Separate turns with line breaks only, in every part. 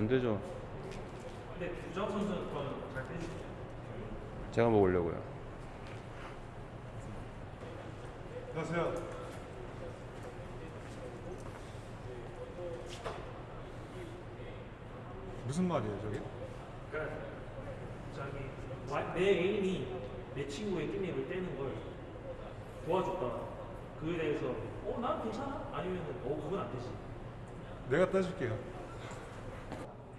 안 되죠.
근데 구정 선수는 잘 빼주죠.
제가 먹으려고요.
안녕하세요. 무슨 말이에요, 저게?
그러니까 저기 와- 내 애인이 내 친구의 깻잎을 떼는 걸 도와줬다. 그에 대해서 어, 난 괜찮아? 아니면 어, 그건 안 되지.
내가 따줄게요.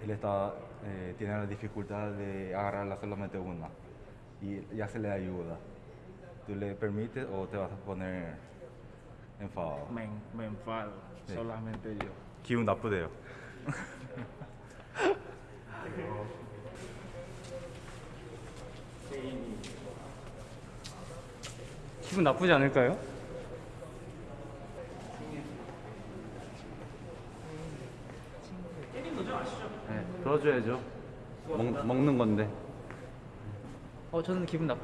Él está, eh, tiene la dificultad de agarrarla solamente una y ya se le ayuda. ¿Tú le permites o te vas a poner enfadado?
Me, me enfado,
Sí.
solamente yo.
기분 나쁘대요.
기분 나쁘지 않을까요? 네, 들어줘야죠. 먹, 먹는 건데.
어 저는 기분 나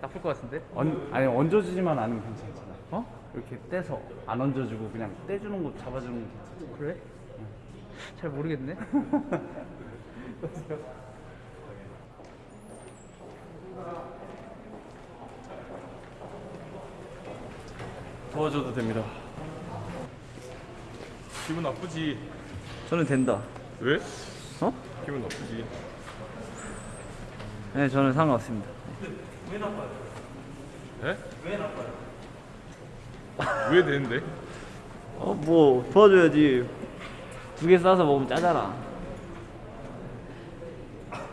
나쁠 것 같은데?
얹, 아니 얹어주지만 않으면 괜찮잖아.
어?
이렇게 떼서 안 얹어주고 그냥 떼주는 거 잡아주는 거 괜찮아.
그래? 잘 모르겠네.
도와줘도 됩니다.
기분 나쁘지.
저는 된다.
왜?
어?
기분 나쁘지.
네, 저는 상관없습니다.
왜 나빠요?
에?
왜 나빠요?
왜 되는데?
어, 뭐 도와줘야지. 두 개 싸서 먹으면 짜잖아.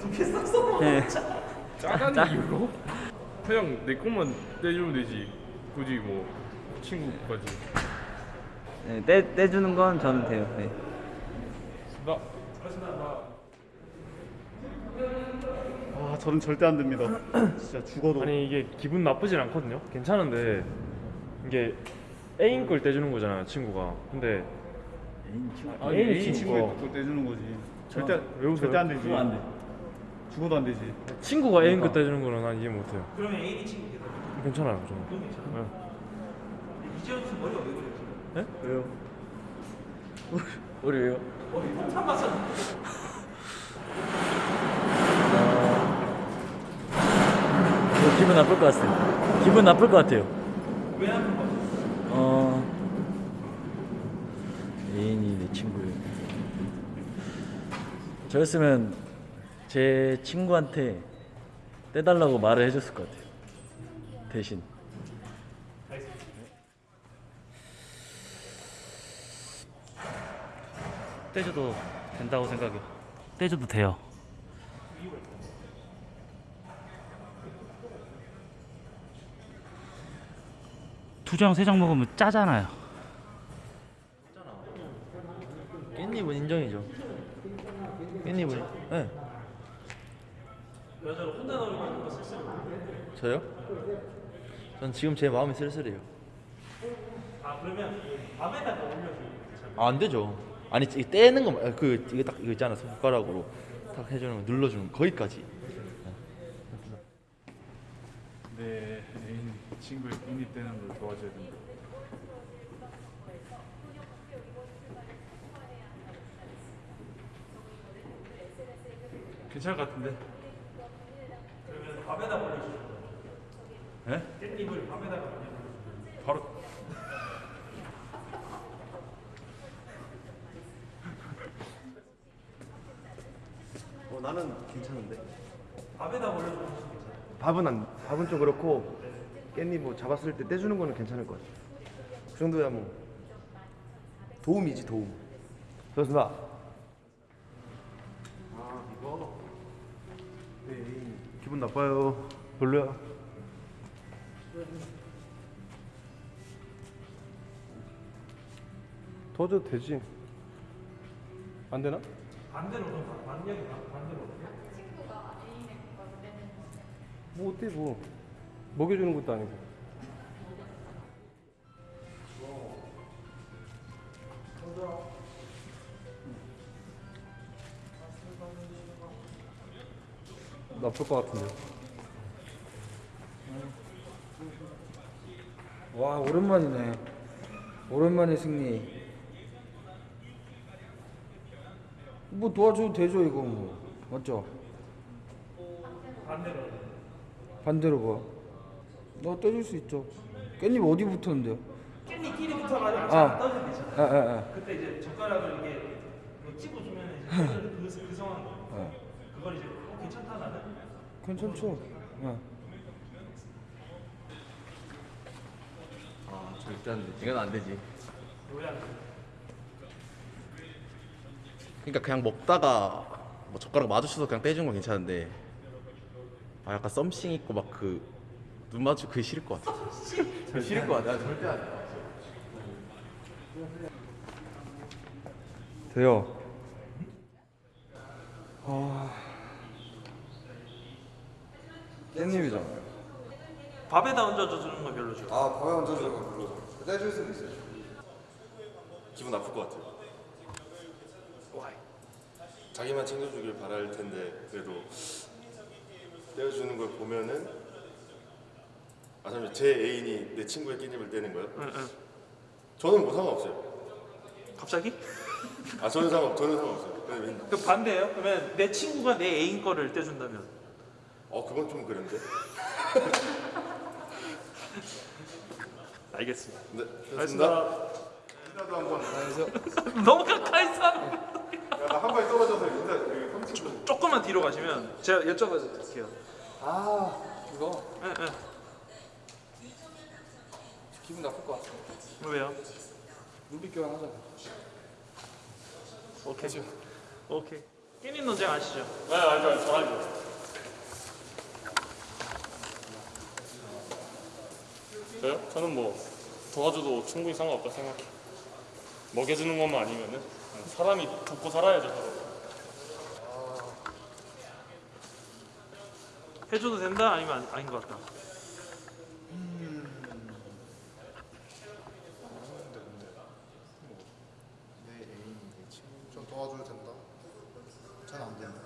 두 개 싸서 네.
짜다는 이유로? 그냥 내 것만 떼주면 되지. 굳이 뭐 친구까지.
네, 떼 떼주는 건 저는 돼요. 네.
나
아 저는 절대 안 됩니다. 진짜 죽어도
아니 이게 기분 나쁘진 않거든요. 괜찮은데 이게 애인 걸 떼주는 거잖아요, 친구가. 근데
아니,
애인
애인
친구가-
그거 떼주는 거지. 절대
왜 웃어요?
절대 안 되지.
안 돼.
죽어도 안 되지.
친구가 애인 거 떼주는 거는 난 이해 못해요.
그러면 애인이 친구.
괜찮아요, 저는.
그건 괜찮아.
네.
이재현 선수 머리가 왜 그래? 지금?
왜요? 우리 왜요?
머리 폭탄.
저 기분 나쁠 것 같아요. 기분 나쁠 것 같아요.
왜 나쁜 거야?
어 애인이 내 친구예요. 저였으면 제 친구한테 떼달라고 말을 해줬을 것 같아요. 대신. 떼줘도 된다고 생각해. 떼줘도 돼요. 두 장, 세 장 먹으면 짜잖아요.
깻잎은 인정이죠. 깻잎은 네.
여자를 혼자 나오려고 하는 거 쓸쓸해.
저요? 전 지금 제 마음이 쓸쓸해요.
아 그러면 올려주면 괜찮아.
아, 안 되죠. 아니 이 떼는 거, 말- 그 이거 딱 이거 있잖아 손가락으로 딱 해주는 거 눌러주는 거, 거기까지.
내 애인 친구의 깻잎 떼는 걸 도와줘야 된다.
괜찮을 것 같은데.
그러면 밥에다 올려주는 거.
예?
깻잎을 밥에다가 올려주는
바로
어, 나는 괜찮은데.
거. 밥에다 올려주는 거 괜찮아.
밥은 안, 밥은 좀 그렇고 깻잎 뭐 잡았을 때 떼주는 거는 괜찮을 것 같아. 그 정도야 뭐 도움이지 도움. 좋습니다. 아 이거 네, 기분 나빠요. 별로야. 도와줘도 되지. 안 되나?
반대로 좀 반대로 반대로.
뭐 어때 뭐 먹여주는 것도 아니고. 나쁠 것 같은데.
와 오랜만이네. 오랜만에 승리.
뭐 도와줘도 되죠 이거 뭐 맞죠?
반대로.
반대로 봐. 너 떼줄 수 있죠. 깻잎 어디 붙었는데요?
깻잎 끼리 붙어가지고
아.
잘 떠지면 되잖아.
아, 아, 아.
그때 이제 젓가락을 이렇게 이거 찝어주면 이제 그, 그 상황.
아.
그걸 이제 어, 괜찮다 나는.
괜찮죠? 예.
아 절대 안 되지. 이건 안 되지. 그러니까 그냥 먹다가 뭐 젓가락 마주쳐서 그냥 떼주는 건 괜찮은데 아 약간 썸씽 있고 막 그 눈 마주 그게 싫을 것 같아. 그게 싫을 것 같아. 나 절대 안 돼.
돼요. 아. 깻잎이잖아요.
밥에다 얹어주는 건 별로죠.
아 밥에 얹어주는 건 별로 떼줄 수는 있어요
기분 나쁠 것 같아요. 자기만 챙겨주길 바랄 텐데 그래도 떼어주는 걸 보면은 아 잠시 제 애인이 내 친구의 깻잎을 떼는 거요?
응, 응.
저는 뭐 상관없어요.
갑자기?
아 저는 상관 저는 상관없어요.
그 반대예요? 그러면 내 친구가 내 애인 거를 떼준다면?
어 그건 좀 그런데.
알겠습니다.
네,
알겠습니다.
인사도 한번.
너무 가까이 있 어.
야한 발 떨어져서 인사 그 삼촌.
조금만 뒤로 가시면 제가 여쭤봐도 될게요.
아 이거
응, 응.
기분 나쁠 것 같아
왜요?
눈빛 교환하자
오케이. 오케이. 깻잎 논쟁 아시죠?
네 알죠 알죠 잘 알죠. 저요? 저는 뭐 도와줘도 충분히 상관없다 생각해. 먹여주는 것만 아니면은 사람이 돕고 살아야죠. 서로.
해줘도 된다? 아니면 아니, 아닌 것 같다?
내 애인이 내 친구 좀 도와줘도 된다 잘안 된다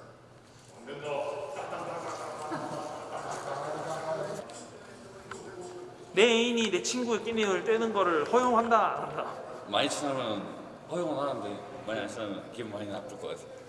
내 애인이 내 친구의 깻잎을 떼는 거를 허용한다? 한다?
많이 친하면 허용은 하는데 많이 안 친하면 기분 많이 나쁠 것 같아.